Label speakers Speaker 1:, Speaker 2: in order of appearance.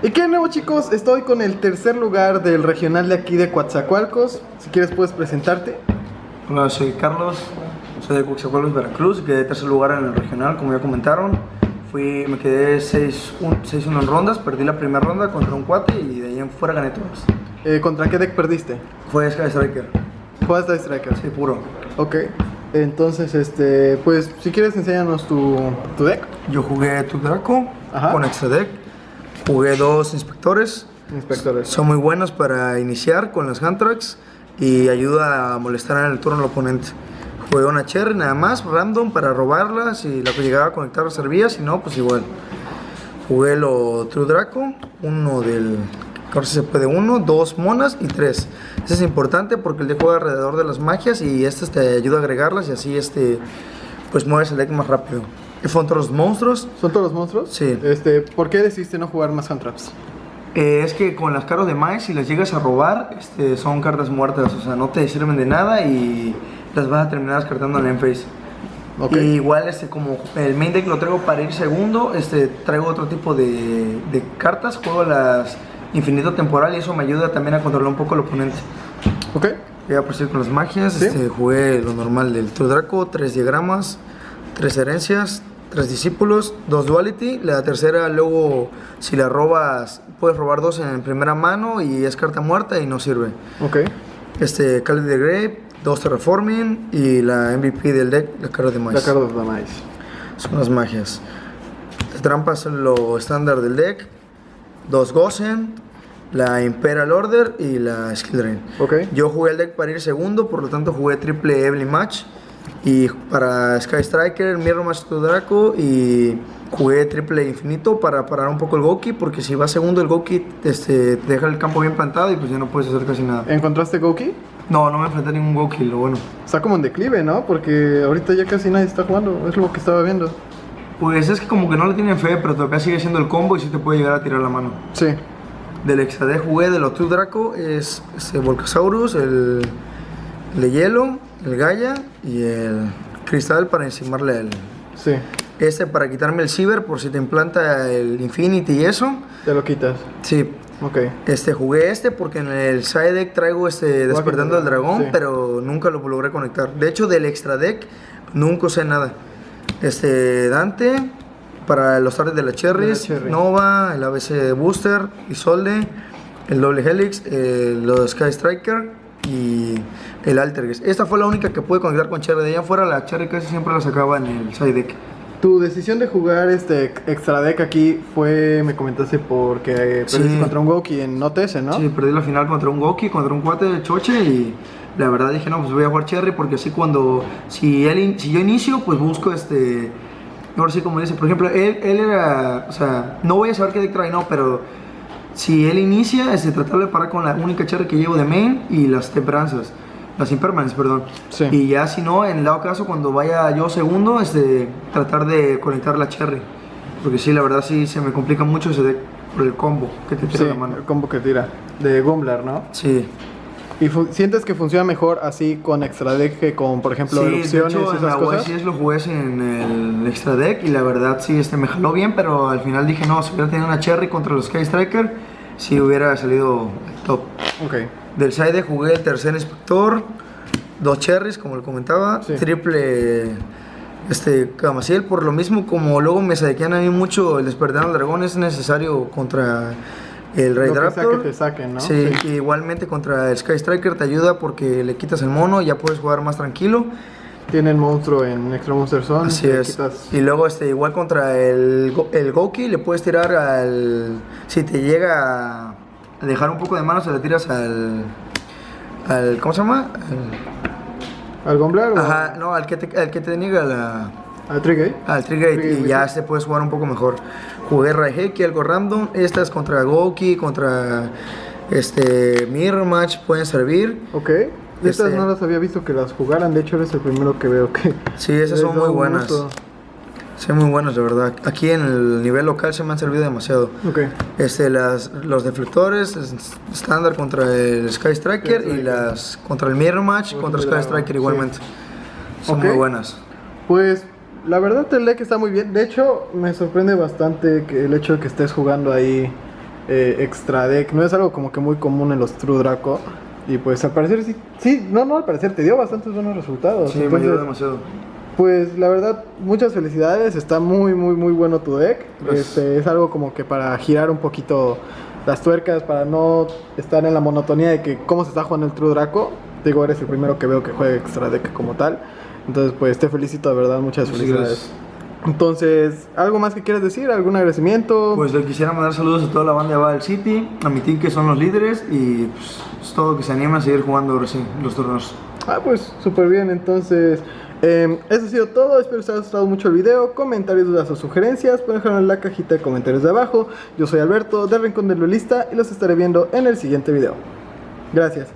Speaker 1: Y qué nuevo chicos, estoy con el tercer lugar del regional de aquí de Coatzacoalcos. Si quieres puedes presentarte.
Speaker 2: Hola, soy Carlos, soy de Coatzacoalcos, Veracruz, quedé tercer lugar en el regional, como ya comentaron. Fui, me quedé 6-1 en rondas, perdí la primera ronda contra un cuate y de ahí en fuera gané todas.
Speaker 1: Eh, ¿Contra qué deck perdiste?
Speaker 2: Fue Sky Striker.
Speaker 1: Fue Sky Striker.
Speaker 2: Sí, puro.
Speaker 1: Ok. Entonces, este, pues, si quieres enséñanos tu, tu deck.
Speaker 2: Yo jugué tu Draco
Speaker 1: Ajá.
Speaker 2: con extra deck. Jugué dos inspectores.
Speaker 1: Inspectores.
Speaker 2: Son muy buenos para iniciar con las hand tracks y ayuda a molestar en el turno al oponente. Jugué una cherry nada más, random, para robarla. Si la que llegaba a conectar servía, si no, pues igual. Jugué lo True Draco, uno del CP de uno, dos monas y tres. Eso es importante porque el deck juega alrededor de las magias y este te ayuda a agregarlas y así este, pues mueves el deck más rápido. Fueron todos los monstruos.
Speaker 1: ¿Son todos los monstruos?
Speaker 2: Sí.
Speaker 1: Este, ¿por qué decidiste no jugar más hand traps?
Speaker 2: Eh, es que con las cartas de Mice, si las llegas a robar, este, son cartas muertas, o sea, no te sirven de nada y las vas a terminar descartando en el face.
Speaker 1: Ok.
Speaker 2: Y igual, este, como el main deck lo traigo para ir segundo, este, traigo otro tipo de, de cartas, juego las infinito temporal y eso me ayuda también a controlar un poco al oponente.
Speaker 1: Ok.
Speaker 2: Voy a proseguir con las magias,
Speaker 1: Sí.
Speaker 2: este, jugué lo normal del True Draco, tres diagramas, tres herencias, tres discípulos, dos duality, la tercera luego si la robas puedes robar dos en primera mano y es carta muerta y no sirve.
Speaker 1: Ok.
Speaker 2: Este, Cali de Grave, dos Terraforming y la MVP del deck, la cara de
Speaker 1: La
Speaker 2: maíz.
Speaker 1: carta de la maíz.
Speaker 2: Son las magias. De trampas lo estándar del deck, dos Gosen, la Imperial Order y la Skill Drain.
Speaker 1: Ok.
Speaker 2: Yo jugué el deck para ir segundo, por lo tanto jugué triple Evelyn Match. Y para Sky Striker, Mirror Match to Draco y jugué triple infinito para parar un poco el Goki, porque si va segundo el Goki este, te deja el campo bien plantado y pues ya no puedes hacer casi nada.
Speaker 1: ¿Encontraste Goki?
Speaker 2: No, no me enfrenté a ningún Goki, lo bueno.
Speaker 1: Está como en declive, ¿no? Porque ahorita ya casi nadie está jugando. Es lo que estaba viendo.
Speaker 2: Pues es que como que no le tienen fe, pero todavía sigue siendo el combo y sí te puede llegar a tirar la mano.
Speaker 1: Sí.
Speaker 2: Del extra D jugué de los Two Draco es Volcasaurus, el, el hielo, el Gaia y el cristal para encimarle el,
Speaker 1: Sí.
Speaker 2: Este para quitarme el Ciber por si te implanta el Infinity y eso.
Speaker 1: Te lo quitas.
Speaker 2: Sí.
Speaker 1: Ok.
Speaker 2: Este, jugué este porque en el side deck traigo este Despertando al Dragón,
Speaker 1: Sí.
Speaker 2: pero nunca lo logré conectar. De hecho, del extra deck nunca usé nada. Este, Dante para los tardes de la Cherries,
Speaker 1: la Cherry.
Speaker 2: Nova, el ABC Booster, Isolde, el doble Helix, eh, los Sky Striker y el Altergeist. Esta fue la única que pude conectar con Cherry. De allá afuera la Cherry casi siempre la sacaba en el side deck.
Speaker 1: Tu decisión de jugar este extra deck aquí fue, me comentaste, porque perdiste
Speaker 2: Sí.
Speaker 1: contra un Goki en OTS, ¿no?
Speaker 2: Sí, perdí la final contra un Goki, contra un cuate de Choche y la verdad dije, no, pues voy a jugar Cherry porque así cuando, si, él, si yo inicio, pues busco este, ahora sí como dice, por ejemplo, él, él era, o sea, no voy a saber qué deck trae, no, pero si él inicia, este, tratar de parar con la única Cherry que llevo de main y las temperanzas. Las impermanents, perdón.
Speaker 1: Sí.
Speaker 2: Y ya si no, en dado caso, cuando vaya yo segundo, este, tratar de conectar la cherry. Porque sí, la verdad sí se me complica mucho ese deck por el combo que te tira
Speaker 1: Sí,
Speaker 2: la mano.
Speaker 1: el combo que tira. De Gumbler, ¿no?
Speaker 2: Sí.
Speaker 1: ¿Y sientes que funciona mejor así con extra deck que con, por ejemplo,
Speaker 2: sí,
Speaker 1: erupciones
Speaker 2: de hecho,
Speaker 1: y
Speaker 2: en la
Speaker 1: esas cosas?
Speaker 2: USS lo jugué en el extra deck y la verdad sí este, me jaló bien, pero al final dije no, si hubiera tenido una cherry contra los Sky Striker, sí hubiera salido top.
Speaker 1: Ok.
Speaker 2: Del side jugué el tercer inspector, dos cherries, como lo comentaba,
Speaker 1: Sí.
Speaker 2: triple este Camaciel, por lo mismo como luego me saquean a mí mucho el despertar al dragón, es necesario contra el Raid Raptor.
Speaker 1: que te saquen, ¿no?
Speaker 2: Sí,
Speaker 1: Sí.
Speaker 2: y igualmente contra el Sky Striker te ayuda porque le quitas el mono, ya puedes jugar más tranquilo.
Speaker 1: Tiene el monstruo en Extra Monster Zone.
Speaker 2: Así es.
Speaker 1: quitas-
Speaker 2: Y luego este igual contra el, el Goki le puedes tirar al si te llega a dejar un poco de mano se le tiras al al ¿cómo se llama? Al-
Speaker 1: ¿Al Gumbler o
Speaker 2: Ajá, no, al que te, al que te niega la,
Speaker 1: al Trigger?
Speaker 2: al Trigger, y ya
Speaker 1: sí.
Speaker 2: este puedes jugar un poco mejor. Jugué Raiheki, algo random. Esta es contra Goki, contra este Mirror Match, pueden servir.
Speaker 1: Ok. Estas
Speaker 2: Este-
Speaker 1: no las había visto que las jugaran. De hecho, eres el primero que veo que.
Speaker 2: Sí, esas son muy buenas.
Speaker 1: gusto.
Speaker 2: Son muy buenas, de verdad. Aquí en el nivel local se me han servido demasiado.
Speaker 1: Ok.
Speaker 2: Este, las, los deflectores es- estándar contra el Sky Striker y las contra el Mirror Match,
Speaker 1: Contra el
Speaker 2: Sky Striker
Speaker 1: sí.
Speaker 2: igualmente. Son muy buenas.
Speaker 1: Pues la verdad el deck está muy bien. De hecho, me sorprende bastante que el hecho de que estés jugando ahí eh, extra deck. No es algo como que muy común en los True Draco. Y pues al parecer sí, sí, no, no, al parecer te dio bastantes buenos resultados.
Speaker 2: Sí, me
Speaker 1: Entonces,
Speaker 2: ayudó demasiado.
Speaker 1: Pues la verdad, muchas felicidades, está muy, muy, muy bueno tu deck.
Speaker 2: Gracias.
Speaker 1: Este, es algo como que para girar un poquito las tuercas, para no estar en la monotonía de que cómo se está jugando el True Draco. Digo, eres el primero que veo que juega extra deck como tal. Entonces, pues te felicito de verdad, muchas felicidades. Entonces, ¿algo más que quieras decir? ¿Algún agradecimiento?
Speaker 2: Pues le quisiera mandar saludos a toda la banda de Battle City, a mi team que son los líderes y pues, es todo que se animen a seguir jugando ahora sí los torneos.
Speaker 1: Ah, pues súper bien, entonces eh, eso ha sido todo, espero que os haya gustado mucho el video, comentarios, dudas o sugerencias, pueden dejarlo en la cajita de comentarios de abajo. Yo soy Alberto del Rincón del Lulista y los estaré viendo en el siguiente video. Gracias.